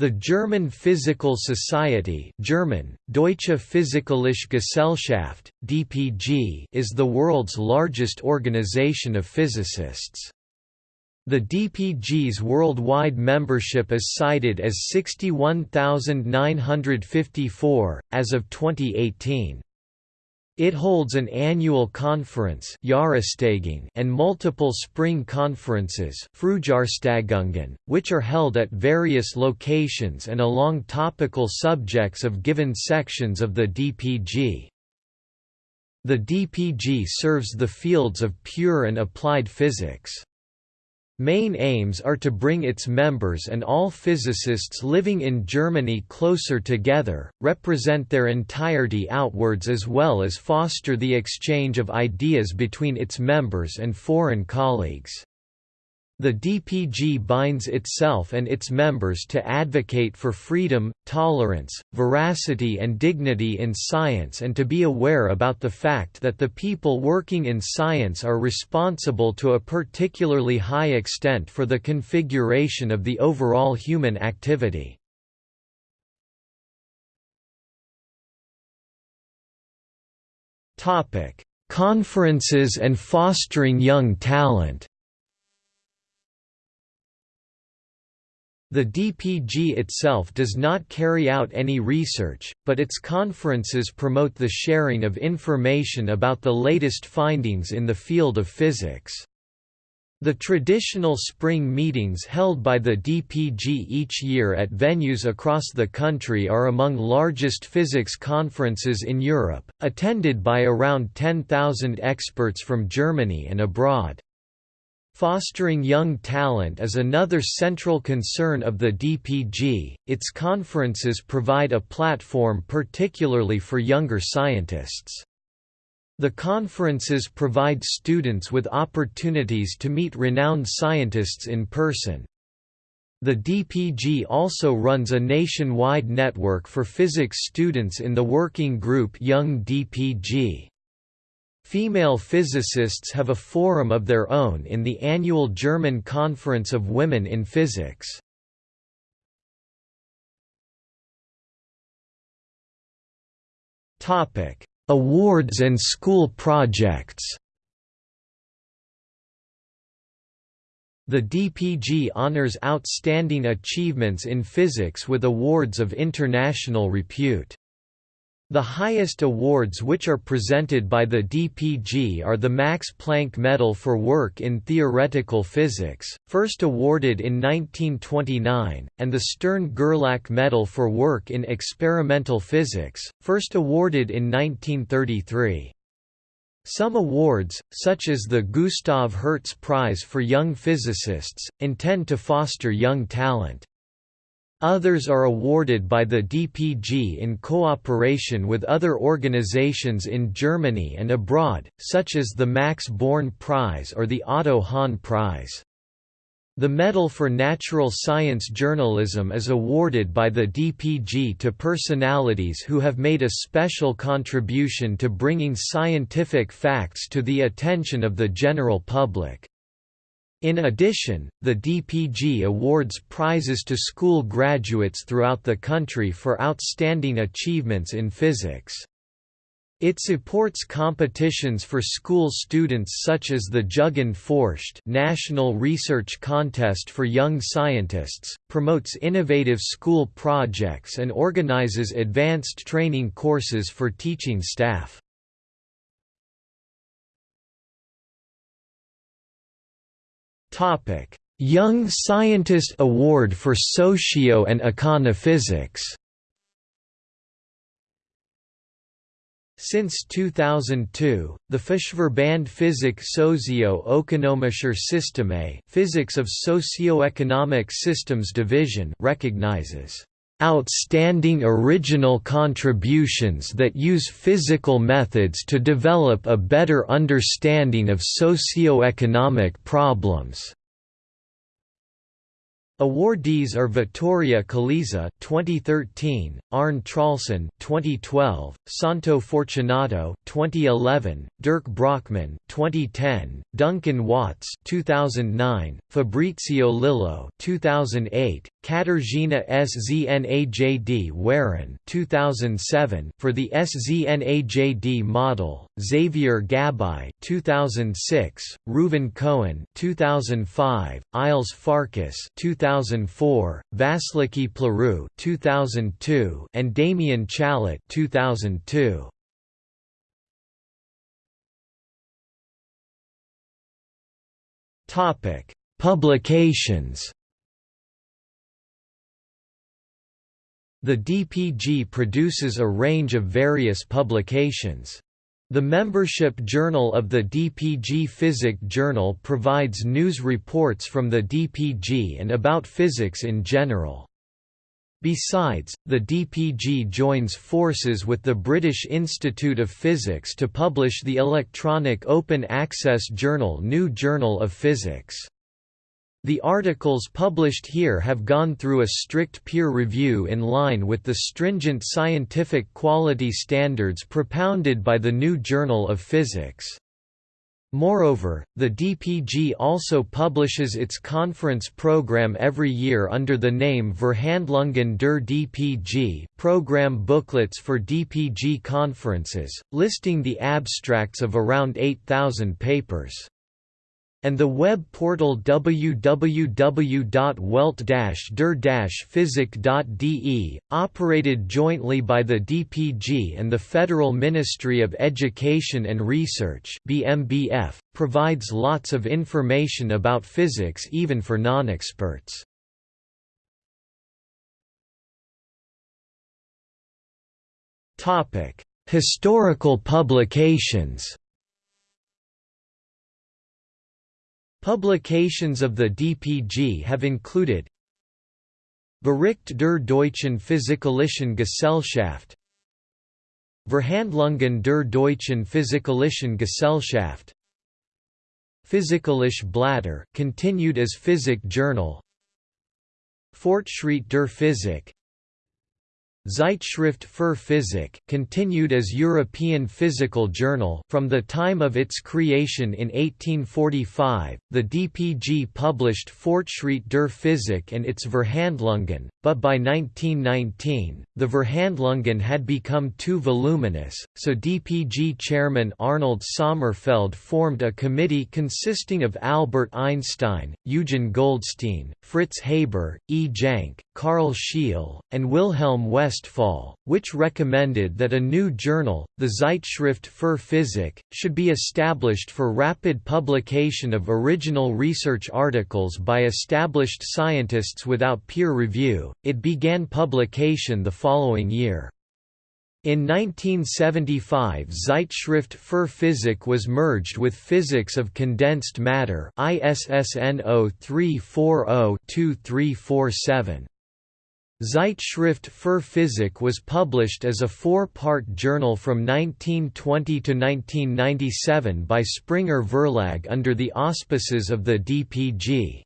The German Physical Society German, Deutsche Physikalische Gesellschaft, DPG is the world's largest organization of physicists. The DPG's worldwide membership is cited as 61,954, as of 2018. It holds an annual conference and multiple spring conferences which are held at various locations and along topical subjects of given sections of the DPG. The DPG serves the fields of pure and applied physics. Main aims are to bring its members and all physicists living in Germany closer together, represent their entirety outwards as well as foster the exchange of ideas between its members and foreign colleagues. The DPG binds itself and its members to advocate for freedom, tolerance, veracity and dignity in science and to be aware about the fact that the people working in science are responsible to a particularly high extent for the configuration of the overall human activity. Conferences and fostering young talent The DPG itself does not carry out any research, but its conferences promote the sharing of information about the latest findings in the field of physics. The traditional spring meetings held by the DPG each year at venues across the country are among largest physics conferences in Europe, attended by around 10,000 experts from Germany and abroad. Fostering young talent is another central concern of the DPG. Its conferences provide a platform particularly for younger scientists. The conferences provide students with opportunities to meet renowned scientists in person. The DPG also runs a nationwide network for physics students in the working group Young DPG. Female physicists have a forum of their own in the annual German Conference of Women in Physics. Topic: Awards and school projects The DPG honors outstanding achievements in physics with awards of international repute. The highest awards which are presented by the DPG are the Max Planck Medal for Work in Theoretical Physics, first awarded in 1929, and the Stern-Gerlach Medal for Work in Experimental Physics, first awarded in 1933. Some awards, such as the Gustav Hertz Prize for Young Physicists, intend to foster young talent. Others are awarded by the DPG in cooperation with other organizations in Germany and abroad, such as the Max Born Prize or the Otto Hahn Prize. The Medal for Natural Science Journalism is awarded by the DPG to personalities who have made a special contribution to bringing scientific facts to the attention of the general public. In addition, the DPG awards prizes to school graduates throughout the country for outstanding achievements in physics. It supports competitions for school students such as the Jugend forscht National Research Contest for Young Scientists, promotes innovative school projects and organizes advanced training courses for teaching staff. Young Scientist Award for Socio and Econophysics. Since 2002, the Fachverband Physik Socio-Ökonomischer Systeme Physics of Socio-Economic Systems Division recognizes outstanding original contributions that use physical methods to develop a better understanding of socio-economic problems. Awardees are Vittoria Colizza 2013, Arne Traulsen 2012, Santo Fortunato 2011, Dirk Brockmann 2010, Duncan Watts 2009, Fabrizio Lillo 2008, Katarzyna Sznajd Weron 2007 for the Sznajd model, Xavier Gabaix 2006, Reuven Cohen 2005, Illés Farkas 2004, Vasiliki Plerou 2002 and Damien Challet 2002. Topic: Publications The DPG produces a range of various publications. The membership journal of the DPG Physik Journal provides news reports from the DPG and about physics in general. Besides, the DPG joins forces with the British Institute of Physics to publish the electronic open access journal New Journal of Physics. The articles published here have gone through a strict peer review in line with the stringent scientific quality standards propounded by the New Journal of Physics. Moreover, the DPG also publishes its conference program every year under the name Verhandlungen der DPG program booklets for DPG conferences, listing the abstracts of around 8,000 papers and the web portal www.welt-der-physik.de, operated jointly by the DPG and the Federal Ministry of Education and Research BMBF, provides lots of information about physics even for non-experts. Historical publications Publications of the DPG have included Bericht der Deutschen Physikalischen Gesellschaft Verhandlungen der Deutschen Physikalischen Gesellschaft Physikalische Blätter continued as Physik Journal Fortschritt der Physik Zeitschrift für Physik continued as European Physical Journal from the time of its creation in 1845 the DPG published Fortschritt der Physik and its Verhandlungen but by 1919 the Verhandlungen had become too voluminous so DPG chairman Arnold Sommerfeld formed a committee consisting of Albert Einstein Eugen Goldstein Fritz Haber E. Jahnke Carl Scheel and Wilhelm West Westphal, which recommended that a new journal, the Zeitschrift für Physik, should be established for rapid publication of original research articles by established scientists without peer review. It began publication the following year. In 1975 Zeitschrift für Physik was merged with Physics of Condensed Matter ISSN 0340-2347. Zeitschrift für Physik was published as a four-part journal from 1920 to 1997 by Springer Verlag under the auspices of the DPG.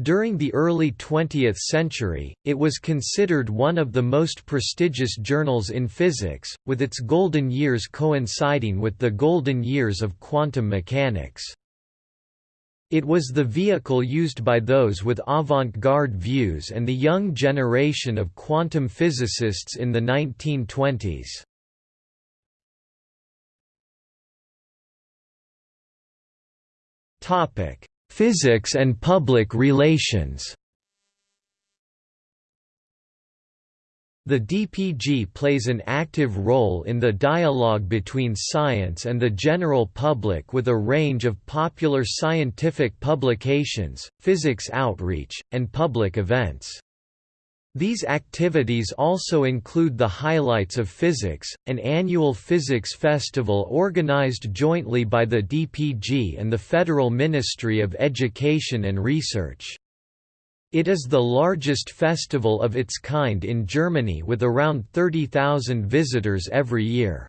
During the early 20th century, it was considered one of the most prestigious journals in physics, with its golden years coinciding with the golden years of quantum mechanics. It was the vehicle used by those with avant-garde views and the young generation of quantum physicists in the 1920s. Topic: Physics and public relations The DPG plays an active role in the dialogue between science and the general public with a range of popular scientific publications, physics outreach, and public events. These activities also include the Highlights of Physics, an annual physics festival organized jointly by the DPG and the Federal Ministry of Education and Research. It is the largest festival of its kind in Germany with around 30,000 visitors every year.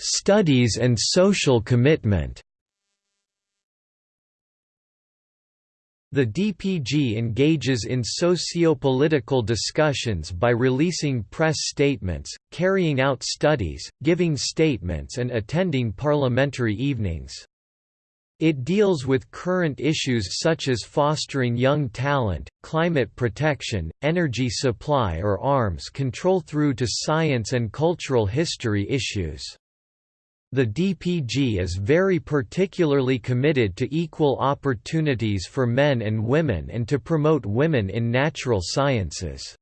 Studies and social commitment The DPG engages in socio-political discussions by releasing press statements, carrying out studies, giving statements and attending parliamentary evenings. It deals with current issues such as fostering young talent, climate protection, energy supply or arms control through to science and cultural history issues. The DPG is very particularly committed to equal opportunities for men and women and to promote women in natural sciences.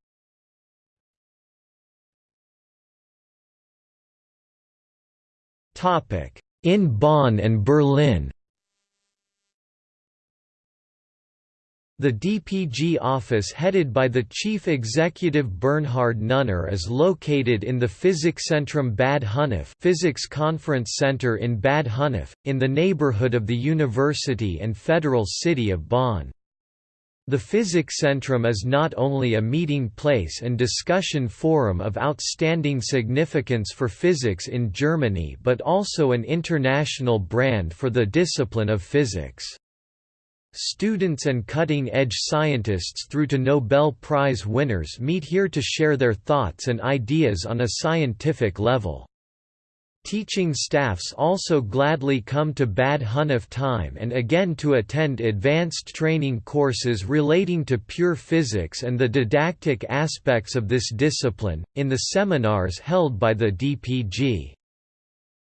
In Bonn and Berlin The DPG office headed by the chief executive Bernhard Nunner is located in the Physikzentrum Bad Honnef Physics Conference Center in Bad Honnef, in the neighborhood of the university and federal city of Bonn. The Physikzentrum is not only a meeting place and discussion forum of outstanding significance for physics in Germany but also an international brand for the discipline of physics. Students and cutting-edge scientists through to Nobel Prize winners meet here to share their thoughts and ideas on a scientific level. Teaching staffs also gladly come to Bad Honnef time and again to attend advanced training courses relating to pure physics and the didactic aspects of this discipline, in the seminars held by the DPG.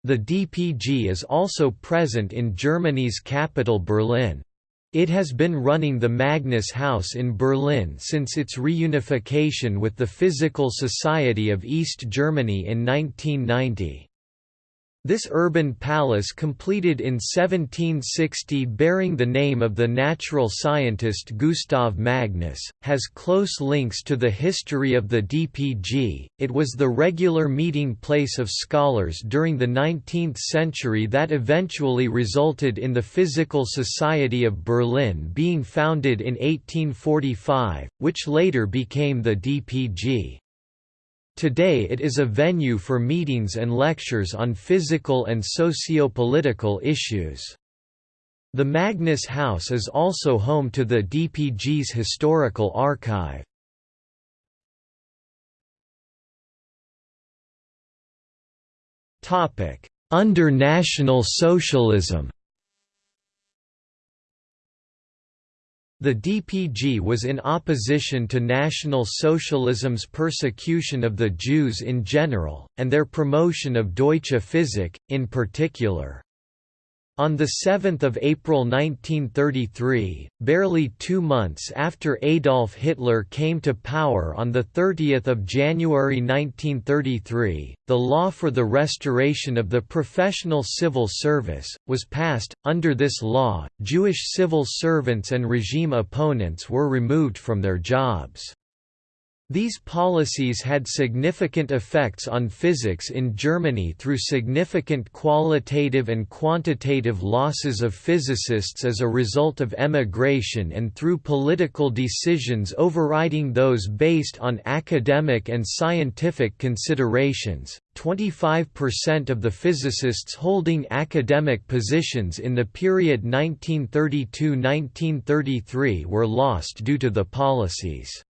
The DPG is also present in Germany's capital Berlin. It has been running the Magnus House in Berlin since its reunification with the Physical Society of East Germany in 1990. This urban palace completed in 1760 bearing the name of the natural scientist Gustav Magnus, has close links to the history of the DPG. It was the regular meeting place of scholars during the 19th century that eventually resulted in the Physical Society of Berlin being founded in 1845, which later became the DPG. Today it is a venue for meetings and lectures on physical and socio-political issues. The Magnus House is also home to the DPG's historical archive. Under National Socialism The DPG was in opposition to National Socialism's persecution of the Jews in general, and their promotion of Deutsche Physik, in particular. On 7 April 1933, barely two months after Adolf Hitler came to power on 30 January 1933, the law for the restoration of the professional civil service, was passed. Under this law, Jewish civil servants and regime opponents were removed from their jobs. These policies had significant effects on physics in Germany through significant qualitative and quantitative losses of physicists as a result of emigration and through political decisions overriding those based on academic and scientific considerations. 25% of the physicists holding academic positions in the period 1932–1933 were lost due to the policies.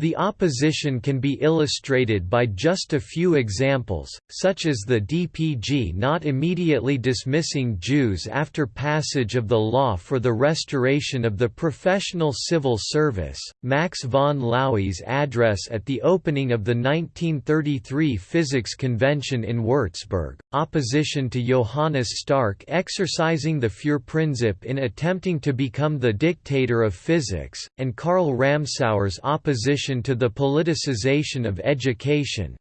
The opposition can be illustrated by just a few examples, such as the DPG not immediately dismissing Jews after passage of the law for the restoration of the professional civil service, Max von Laue's address at the opening of the 1933 Physics Convention in Würzburg, opposition to Johannes Stark exercising the Führerprinzip in attempting to become the dictator of physics, and Karl Ramsauer's opposition to the politicization of education.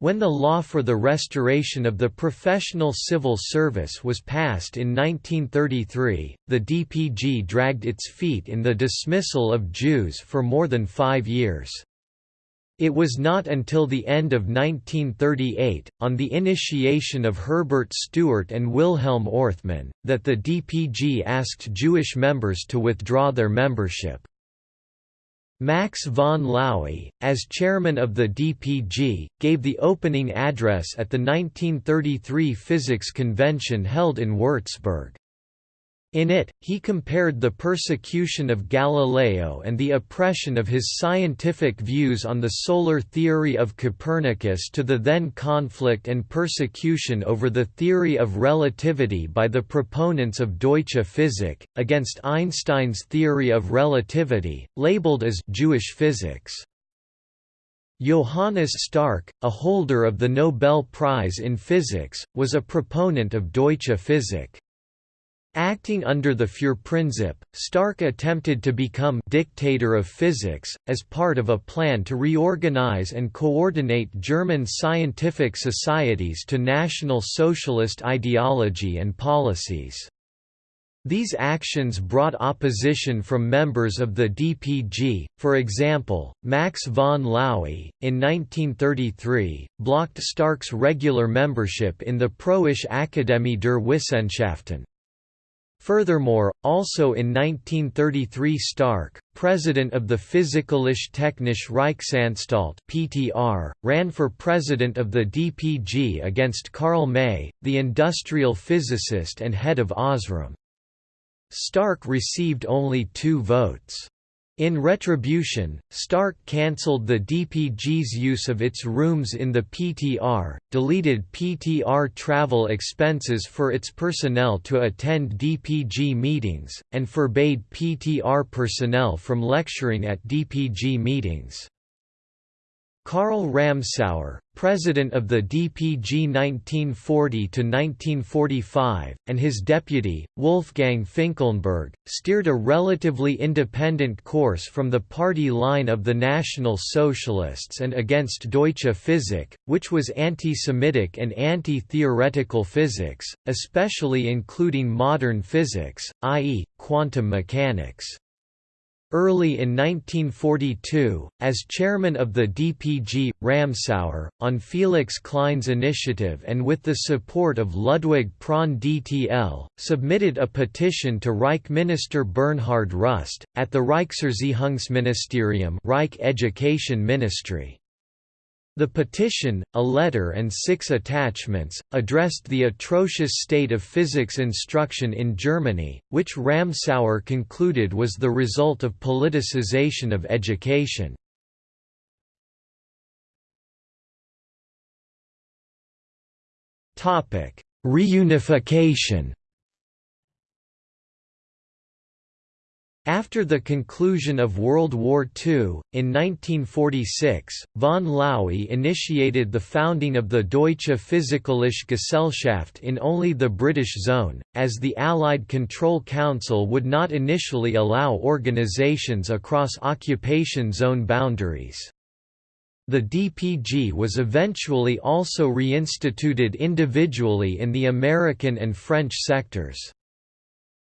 When the law for the restoration of the professional civil service was passed in 1933, the DPG dragged its feet in the dismissal of Jews for more than five years. It was not until the end of 1938, on the initiation of Herbert Stuart and Wilhelm Orthmann, that the DPG asked Jewish members to withdraw their membership. Max von Laue, as chairman of the DPG, gave the opening address at the 1933 physics convention held in Würzburg. In it, he compared the persecution of Galileo and the oppression of his scientific views on the solar theory of Copernicus to the then conflict and persecution over the theory of relativity by the proponents of Deutsche Physik, against Einstein's theory of relativity, labeled as Jewish physics. Johannes Stark, a holder of the Nobel Prize in Physics, was a proponent of Deutsche Physik. Acting under the Führerprinzip, Stark attempted to become dictator of physics, as part of a plan to reorganize and coordinate German scientific societies to National Socialist ideology and policies. These actions brought opposition from members of the DPG, for example, Max von Laue, in 1933, blocked Stark's regular membership in the Preußische Akademie der Wissenschaften. Furthermore, also in 1933 Stark, president of the Physikalisch-Technische Reichsanstalt (PTR), ran for president of the DPG against Karl Mey, the industrial physicist and head of Osram. Stark received only two votes. In retribution, Stark cancelled the DPG's use of its rooms in the PTR, deleted PTR travel expenses for its personnel to attend DPG meetings, and forbade PTR personnel from lecturing at DPG meetings. Karl Ramsauer, president of the DPG 1940–1945, and his deputy, Wolfgang Finkelnburg, steered a relatively independent course from the party line of the National Socialists and against Deutsche Physik, which was anti-Semitic and anti-theoretical physics, especially including modern physics, i.e., quantum mechanics. Early in 1942, as chairman of the DPG, Ramsauer, on Felix Klein's initiative and with the support of Ludwig Prandtl, submitted a petition to Reich Minister Bernhard Rust, at the Reichserziehungsministerium Reich Education Ministry. The petition, a letter and six attachments, addressed the atrocious state of physics instruction in Germany, which Ramsauer concluded was the result of politicization of education. Reunification After the conclusion of World War II, in 1946, von Laue initiated the founding of the Deutsche Physikalische Gesellschaft in only the British zone, as the Allied Control Council would not initially allow organizations across occupation zone boundaries. The DPG was eventually also reinstituted individually in the American and French sectors.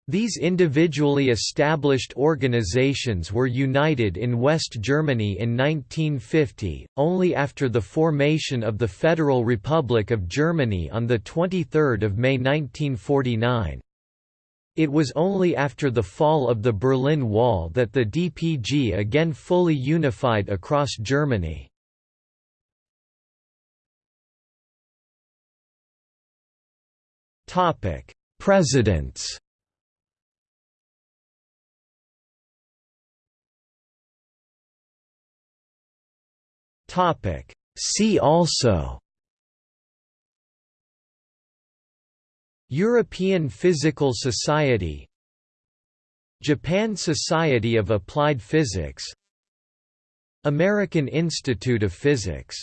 These individually established organizations were united in West Germany in 1950, only after the formation of the Federal Republic of Germany on 23 May 1949. It was only after the fall of the Berlin Wall that the DPG again fully unified across Germany. Presidents Topic. See also European Physical Society Japan Society of Applied Physics American Institute of Physics